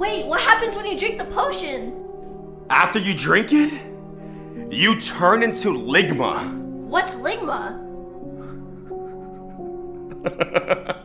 Wait, what happens when you drink the potion? After you drink it, you turn into Ligma. What's Ligma?